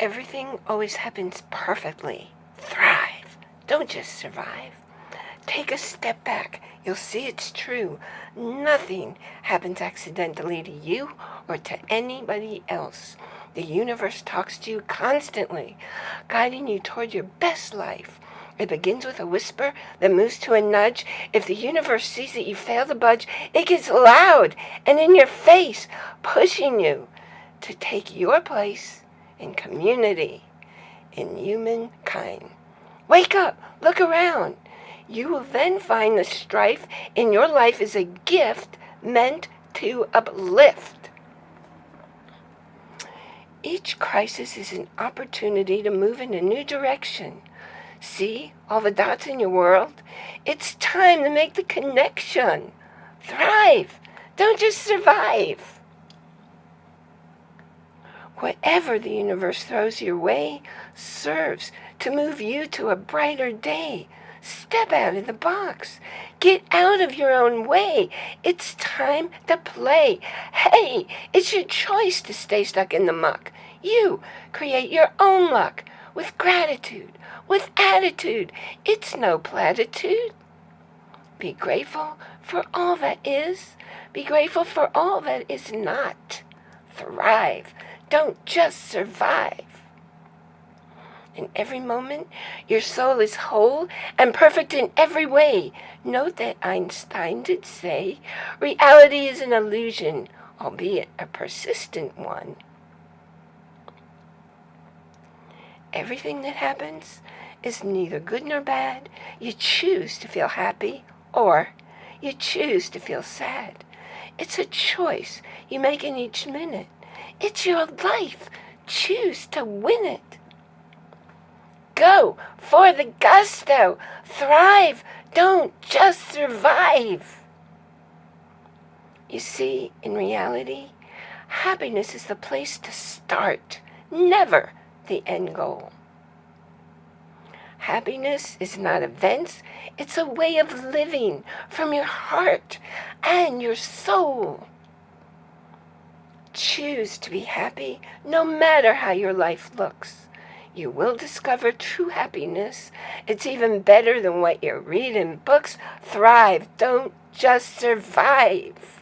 Everything always happens perfectly. Thrive. Don't just survive. Take a step back. You'll see it's true. Nothing happens accidentally to you or to anybody else. The universe talks to you constantly, guiding you toward your best life. It begins with a whisper then moves to a nudge. If the universe sees that you fail to budge, it gets loud and in your face, pushing you to take your place in community, in humankind. Wake up, look around. You will then find the strife in your life is a gift meant to uplift. Each crisis is an opportunity to move in a new direction. See all the dots in your world? It's time to make the connection. Thrive. Don't just survive. Whatever the universe throws your way serves to move you to a brighter day. Step out of the box. Get out of your own way. It's time to play. Hey, it's your choice to stay stuck in the muck. You create your own luck with gratitude, with attitude. It's no platitude. Be grateful for all that is. Be grateful for all that is not. Thrive don't just survive. In every moment, your soul is whole and perfect in every way. Note that Einstein did say, reality is an illusion, albeit a persistent one. Everything that happens is neither good nor bad. You choose to feel happy or you choose to feel sad. It's a choice you make in each minute. It's your life. Choose to win it. Go for the gusto. Thrive. Don't just survive. You see, in reality, happiness is the place to start, never the end goal. Happiness is not events, it's a way of living from your heart and your soul. Choose to be happy no matter how your life looks. You will discover true happiness. It's even better than what you read in books. Thrive, don't just survive.